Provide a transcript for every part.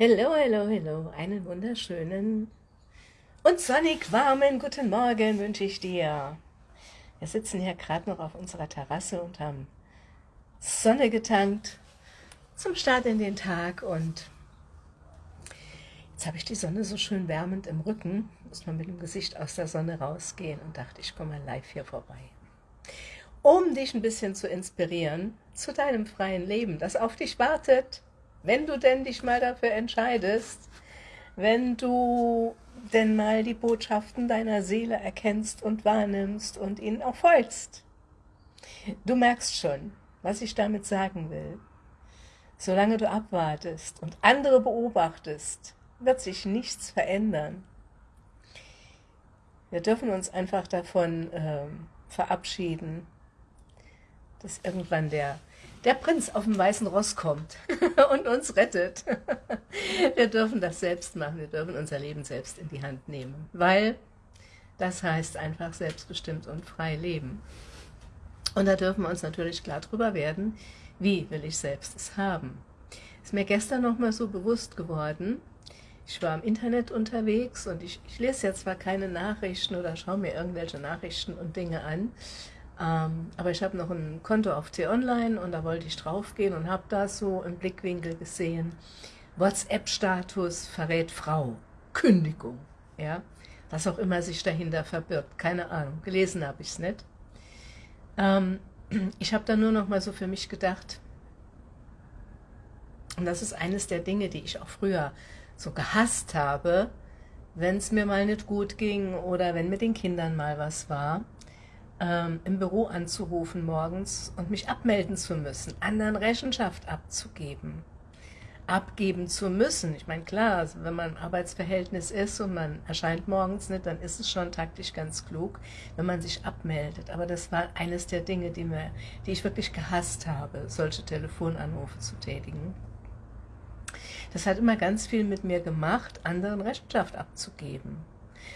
Hello, hello, hello, einen wunderschönen und sonnig warmen guten Morgen wünsche ich dir. Wir sitzen hier gerade noch auf unserer Terrasse und haben Sonne getankt zum Start in den Tag und jetzt habe ich die Sonne so schön wärmend im Rücken, muss man mit dem Gesicht aus der Sonne rausgehen und dachte, ich komme mal live hier vorbei. Um dich ein bisschen zu inspirieren zu deinem freien Leben, das auf dich wartet, wenn du denn dich mal dafür entscheidest, wenn du denn mal die Botschaften deiner Seele erkennst und wahrnimmst und ihnen auch folgst. Du merkst schon, was ich damit sagen will. Solange du abwartest und andere beobachtest, wird sich nichts verändern. Wir dürfen uns einfach davon äh, verabschieden, dass irgendwann der der Prinz auf dem weißen Ross kommt und uns rettet. Wir dürfen das selbst machen, wir dürfen unser Leben selbst in die Hand nehmen, weil das heißt einfach selbstbestimmt und frei leben. Und da dürfen wir uns natürlich klar drüber werden, wie will ich selbst es haben. Ist mir gestern noch mal so bewusst geworden, ich war im Internet unterwegs und ich, ich lese jetzt zwar keine Nachrichten oder schaue mir irgendwelche Nachrichten und Dinge an, ähm, aber ich habe noch ein Konto auf T-Online und da wollte ich draufgehen und habe da so im Blickwinkel gesehen, WhatsApp-Status verrät Frau, Kündigung, ja, was auch immer sich dahinter verbirgt, keine Ahnung, gelesen habe ich es nicht. Ähm, ich habe da nur noch mal so für mich gedacht, und das ist eines der Dinge, die ich auch früher so gehasst habe, wenn es mir mal nicht gut ging oder wenn mit den Kindern mal was war, ähm, im Büro anzurufen morgens und mich abmelden zu müssen, anderen Rechenschaft abzugeben, abgeben zu müssen. Ich meine, klar, also wenn man im Arbeitsverhältnis ist und man erscheint morgens nicht, dann ist es schon taktisch ganz klug, wenn man sich abmeldet. Aber das war eines der Dinge, die, mir, die ich wirklich gehasst habe, solche Telefonanrufe zu tätigen. Das hat immer ganz viel mit mir gemacht, anderen Rechenschaft abzugeben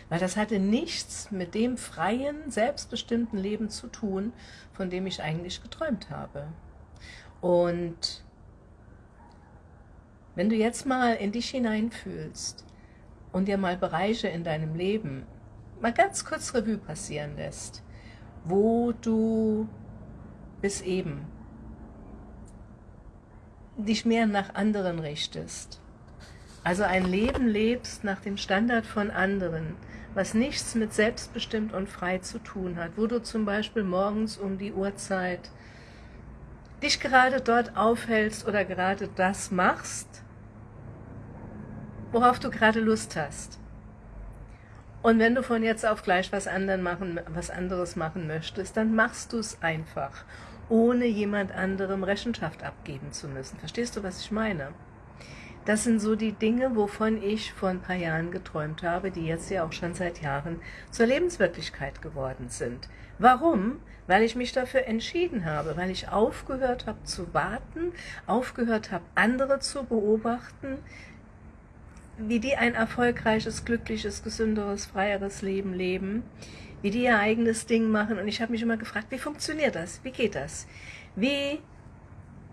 weil das hatte nichts mit dem freien, selbstbestimmten Leben zu tun, von dem ich eigentlich geträumt habe. Und wenn du jetzt mal in dich hineinfühlst und dir mal Bereiche in deinem Leben mal ganz kurz Revue passieren lässt, wo du bis eben dich mehr nach anderen richtest, also ein Leben lebst nach dem Standard von anderen, was nichts mit selbstbestimmt und frei zu tun hat, wo du zum Beispiel morgens um die Uhrzeit dich gerade dort aufhältst oder gerade das machst, worauf du gerade Lust hast. Und wenn du von jetzt auf gleich was, machen, was anderes machen möchtest, dann machst du es einfach, ohne jemand anderem Rechenschaft abgeben zu müssen. Verstehst du, was ich meine? Das sind so die Dinge, wovon ich vor ein paar Jahren geträumt habe, die jetzt ja auch schon seit Jahren zur Lebenswirklichkeit geworden sind. Warum? Weil ich mich dafür entschieden habe, weil ich aufgehört habe zu warten, aufgehört habe, andere zu beobachten, wie die ein erfolgreiches, glückliches, gesünderes, freieres Leben leben, wie die ihr eigenes Ding machen. Und ich habe mich immer gefragt, wie funktioniert das? Wie geht das? Wie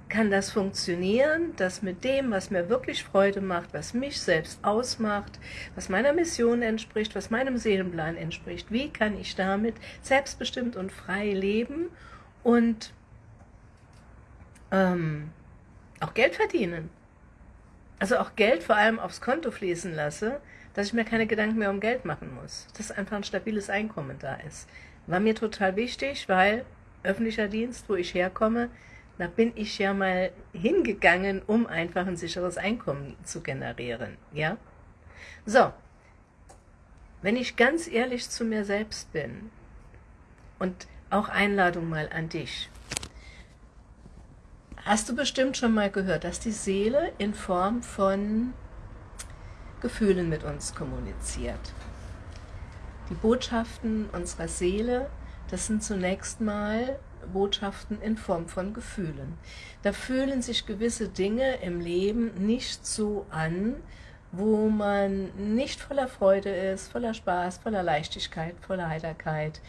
kann das funktionieren, dass mit dem, was mir wirklich Freude macht, was mich selbst ausmacht, was meiner Mission entspricht, was meinem Seelenplan entspricht, wie kann ich damit selbstbestimmt und frei leben und ähm, auch Geld verdienen. Also auch Geld vor allem aufs Konto fließen lasse, dass ich mir keine Gedanken mehr um Geld machen muss. Dass einfach ein stabiles Einkommen da ist. War mir total wichtig, weil öffentlicher Dienst, wo ich herkomme, da bin ich ja mal hingegangen, um einfach ein sicheres Einkommen zu generieren. Ja? So, wenn ich ganz ehrlich zu mir selbst bin und auch Einladung mal an dich, hast du bestimmt schon mal gehört, dass die Seele in Form von Gefühlen mit uns kommuniziert. Die Botschaften unserer Seele, das sind zunächst mal Botschaften in Form von Gefühlen. Da fühlen sich gewisse Dinge im Leben nicht so an, wo man nicht voller Freude ist, voller Spaß, voller Leichtigkeit, voller Heiterkeit,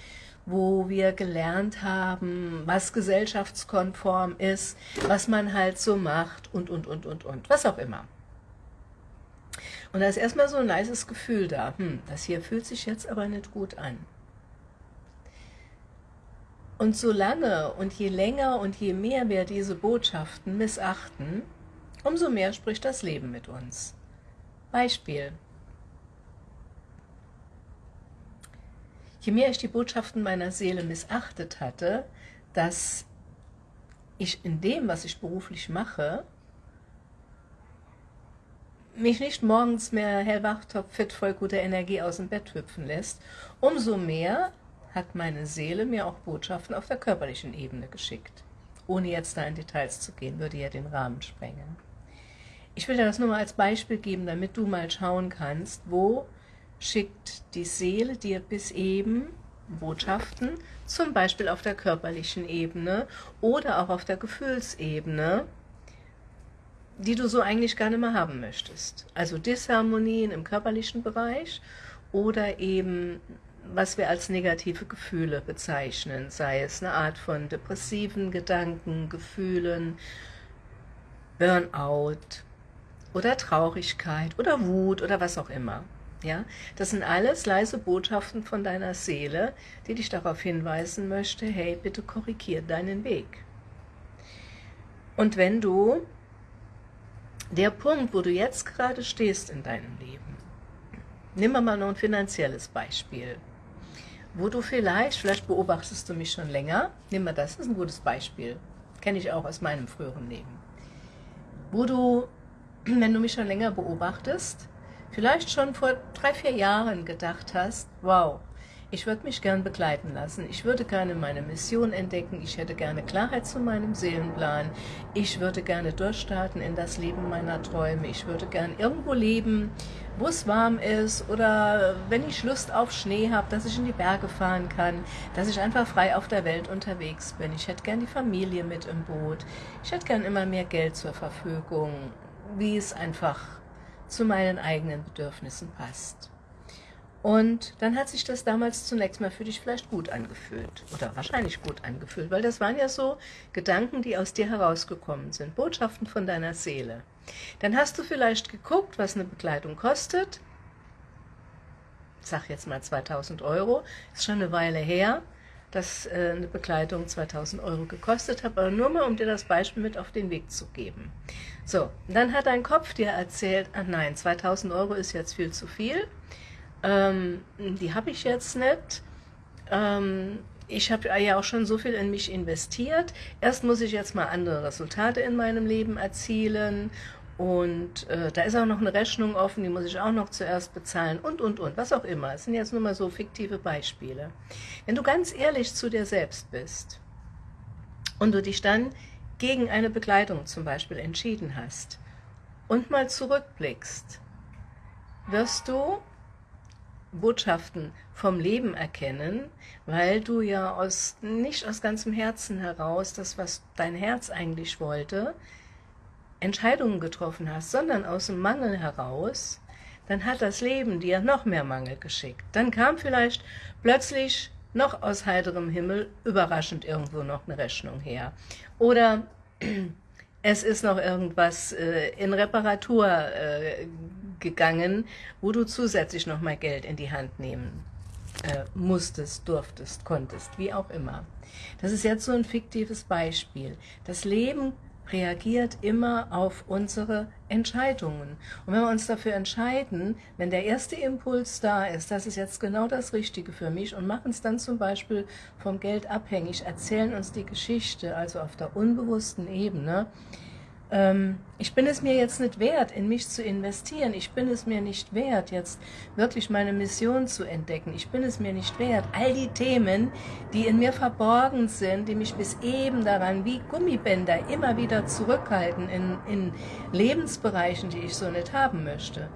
wo wir gelernt haben, was gesellschaftskonform ist, was man halt so macht und, und, und, und, und, was auch immer. Und da ist erstmal so ein leises Gefühl da, hm, das hier fühlt sich jetzt aber nicht gut an. Und solange und je länger und je mehr wir diese Botschaften missachten, umso mehr spricht das Leben mit uns. Beispiel. Je mehr ich die Botschaften meiner Seele missachtet hatte, dass ich in dem, was ich beruflich mache, mich nicht morgens mehr hellwach, topfit, voll guter Energie aus dem Bett hüpfen lässt, umso mehr hat meine Seele mir auch Botschaften auf der körperlichen Ebene geschickt. Ohne jetzt da in Details zu gehen, würde ja den Rahmen sprengen. Ich will dir das nur mal als Beispiel geben, damit du mal schauen kannst, wo schickt die Seele dir bis eben Botschaften, zum Beispiel auf der körperlichen Ebene oder auch auf der Gefühlsebene, die du so eigentlich gar nicht mehr haben möchtest. Also Disharmonien im körperlichen Bereich oder eben was wir als negative Gefühle bezeichnen, sei es eine Art von depressiven Gedanken, Gefühlen, Burnout oder Traurigkeit oder Wut oder was auch immer. Ja, das sind alles leise Botschaften von deiner Seele, die dich darauf hinweisen möchte, hey, bitte korrigier deinen Weg. Und wenn du der Punkt, wo du jetzt gerade stehst in deinem Leben, nehmen wir mal noch ein finanzielles Beispiel, wo du vielleicht, vielleicht beobachtest du mich schon länger, nimm mal das, das ist ein gutes Beispiel, kenne ich auch aus meinem früheren Leben, wo du, wenn du mich schon länger beobachtest, vielleicht schon vor drei, vier Jahren gedacht hast, wow, ich würde mich gern begleiten lassen. Ich würde gerne meine Mission entdecken. Ich hätte gerne Klarheit zu meinem Seelenplan. Ich würde gerne durchstarten in das Leben meiner Träume. Ich würde gern irgendwo leben, wo es warm ist oder wenn ich Lust auf Schnee habe, dass ich in die Berge fahren kann, dass ich einfach frei auf der Welt unterwegs bin. Ich hätte gern die Familie mit im Boot. Ich hätte gern immer mehr Geld zur Verfügung, wie es einfach zu meinen eigenen Bedürfnissen passt. Und dann hat sich das damals zunächst mal für dich vielleicht gut angefühlt oder wahrscheinlich gut angefühlt, weil das waren ja so Gedanken, die aus dir herausgekommen sind, Botschaften von deiner Seele. Dann hast du vielleicht geguckt, was eine Begleitung kostet. Ich sag jetzt mal 2000 Euro, ist schon eine Weile her, dass äh, eine Begleitung 2000 Euro gekostet hat, aber nur mal, um dir das Beispiel mit auf den Weg zu geben. So, dann hat dein Kopf dir erzählt, ach nein, 2000 Euro ist jetzt viel zu viel ähm, die habe ich jetzt nicht. Ähm, ich habe ja auch schon so viel in mich investiert. Erst muss ich jetzt mal andere Resultate in meinem Leben erzielen und äh, da ist auch noch eine Rechnung offen, die muss ich auch noch zuerst bezahlen und, und, und, was auch immer. Es sind jetzt nur mal so fiktive Beispiele. Wenn du ganz ehrlich zu dir selbst bist und du dich dann gegen eine Begleitung zum Beispiel entschieden hast und mal zurückblickst, wirst du Botschaften vom Leben erkennen, weil du ja aus, nicht aus ganzem Herzen heraus, das, was dein Herz eigentlich wollte, Entscheidungen getroffen hast, sondern aus dem Mangel heraus, dann hat das Leben dir noch mehr Mangel geschickt. Dann kam vielleicht plötzlich noch aus heiterem Himmel überraschend irgendwo noch eine Rechnung her. Oder es ist noch irgendwas äh, in Reparatur äh, gegangen, wo du zusätzlich noch mal Geld in die Hand nehmen äh, musstest, durftest, konntest, wie auch immer. Das ist jetzt so ein fiktives Beispiel. Das Leben reagiert immer auf unsere Entscheidungen. Und wenn wir uns dafür entscheiden, wenn der erste Impuls da ist, das ist jetzt genau das Richtige für mich und machen es dann zum Beispiel vom Geld abhängig, erzählen uns die Geschichte, also auf der unbewussten Ebene, ähm, ich bin es mir jetzt nicht wert, in mich zu investieren. Ich bin es mir nicht wert, jetzt wirklich meine Mission zu entdecken. Ich bin es mir nicht wert, all die Themen, die in mir verborgen sind, die mich bis eben daran wie Gummibänder immer wieder zurückhalten in, in Lebensbereichen, die ich so nicht haben möchte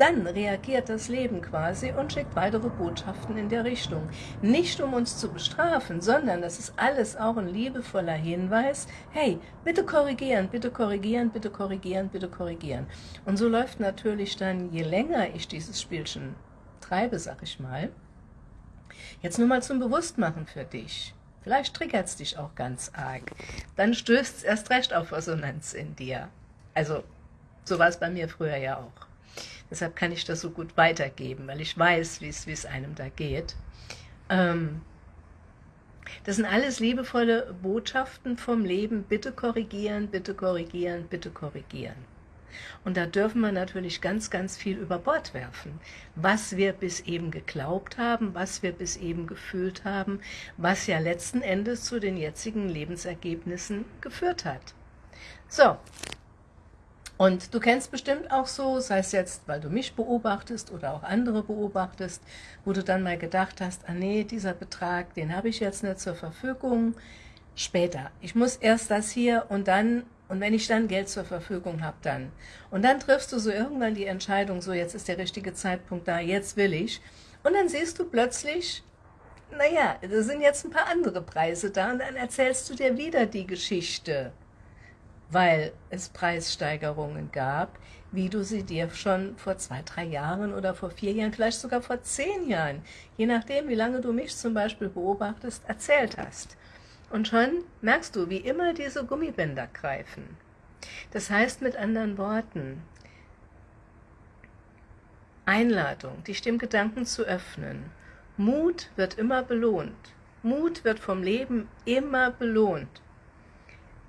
dann reagiert das Leben quasi und schickt weitere Botschaften in der Richtung. Nicht um uns zu bestrafen, sondern das ist alles auch ein liebevoller Hinweis, hey, bitte korrigieren, bitte korrigieren, bitte korrigieren, bitte korrigieren. Und so läuft natürlich dann, je länger ich dieses Spielchen treibe, sag ich mal, jetzt nur mal zum Bewusstmachen für dich. Vielleicht triggert es dich auch ganz arg. Dann stößt es erst recht auf Resonanz in dir. Also, so war es bei mir früher ja auch. Deshalb kann ich das so gut weitergeben, weil ich weiß, wie es einem da geht. Ähm, das sind alles liebevolle Botschaften vom Leben. Bitte korrigieren, bitte korrigieren, bitte korrigieren. Und da dürfen wir natürlich ganz, ganz viel über Bord werfen. Was wir bis eben geglaubt haben, was wir bis eben gefühlt haben, was ja letzten Endes zu den jetzigen Lebensergebnissen geführt hat. So, und du kennst bestimmt auch so, sei es jetzt, weil du mich beobachtest oder auch andere beobachtest, wo du dann mal gedacht hast, ah nee, dieser Betrag, den habe ich jetzt nicht zur Verfügung, später. Ich muss erst das hier und dann, und wenn ich dann Geld zur Verfügung habe, dann. Und dann triffst du so irgendwann die Entscheidung, so jetzt ist der richtige Zeitpunkt da, jetzt will ich. Und dann siehst du plötzlich, naja, da sind jetzt ein paar andere Preise da und dann erzählst du dir wieder die Geschichte weil es Preissteigerungen gab, wie du sie dir schon vor zwei, drei Jahren oder vor vier Jahren, vielleicht sogar vor zehn Jahren, je nachdem, wie lange du mich zum Beispiel beobachtest, erzählt hast. Und schon merkst du, wie immer diese Gummibänder greifen. Das heißt mit anderen Worten, Einladung, dich dem Gedanken zu öffnen. Mut wird immer belohnt. Mut wird vom Leben immer belohnt.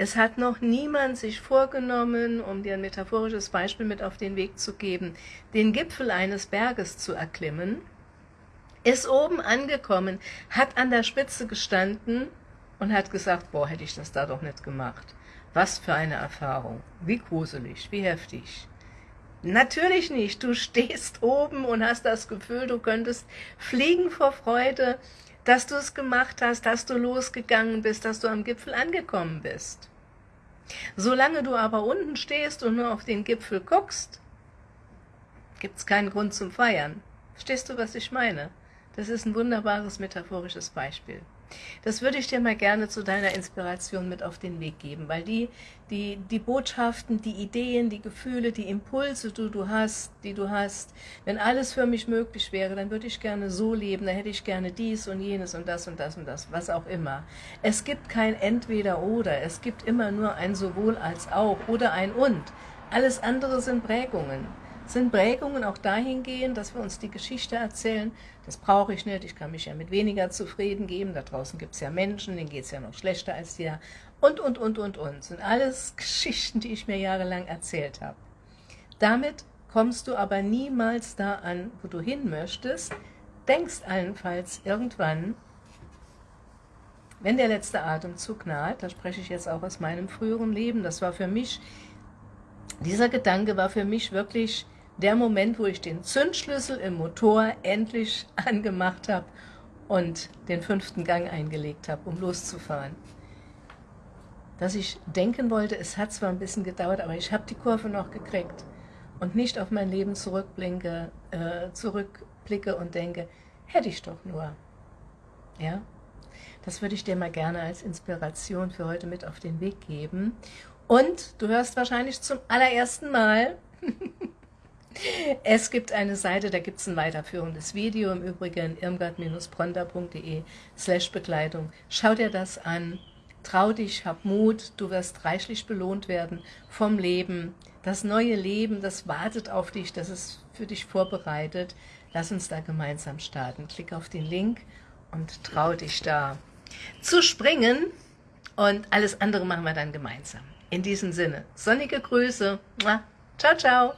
Es hat noch niemand sich vorgenommen, um dir ein metaphorisches Beispiel mit auf den Weg zu geben, den Gipfel eines Berges zu erklimmen, ist oben angekommen, hat an der Spitze gestanden und hat gesagt, boah, hätte ich das da doch nicht gemacht. Was für eine Erfahrung. Wie gruselig, wie heftig. Natürlich nicht. Du stehst oben und hast das Gefühl, du könntest fliegen vor Freude, dass du es gemacht hast, dass du losgegangen bist, dass du am Gipfel angekommen bist. Solange du aber unten stehst und nur auf den Gipfel guckst, gibt es keinen Grund zum Feiern. Verstehst du, was ich meine? Das ist ein wunderbares metaphorisches Beispiel. Das würde ich dir mal gerne zu deiner Inspiration mit auf den Weg geben, weil die, die, die Botschaften, die Ideen, die Gefühle, die Impulse, die du hast, die du hast, wenn alles für mich möglich wäre, dann würde ich gerne so leben, dann hätte ich gerne dies und jenes und das und das und das, was auch immer. Es gibt kein Entweder-Oder, es gibt immer nur ein sowohl als auch oder ein und. Alles andere sind Prägungen sind Prägungen auch dahingehend, dass wir uns die Geschichte erzählen, das brauche ich nicht, ich kann mich ja mit weniger zufrieden geben, da draußen gibt es ja Menschen, denen geht es ja noch schlechter als dir, und, und, und, und, und. sind alles Geschichten, die ich mir jahrelang erzählt habe. Damit kommst du aber niemals da an, wo du hin möchtest, denkst allenfalls irgendwann, wenn der letzte Atemzug naht, da spreche ich jetzt auch aus meinem früheren Leben, das war für mich, dieser Gedanke war für mich wirklich der Moment, wo ich den Zündschlüssel im Motor endlich angemacht habe und den fünften Gang eingelegt habe, um loszufahren. Dass ich denken wollte, es hat zwar ein bisschen gedauert, aber ich habe die Kurve noch gekriegt und nicht auf mein Leben zurückblinke, äh, zurückblicke und denke, hätte ich doch nur. Ja, das würde ich dir mal gerne als Inspiration für heute mit auf den Weg geben. Und du hörst wahrscheinlich zum allerersten Mal Es gibt eine Seite, da gibt es ein weiterführendes Video, im Übrigen irmgard-bronda.de slash Begleitung. Schau dir das an, trau dich, hab Mut, du wirst reichlich belohnt werden vom Leben. Das neue Leben, das wartet auf dich, das ist für dich vorbereitet. Lass uns da gemeinsam starten. Klick auf den Link und trau dich da zu springen und alles andere machen wir dann gemeinsam. In diesem Sinne, sonnige Grüße. Ciao, ciao.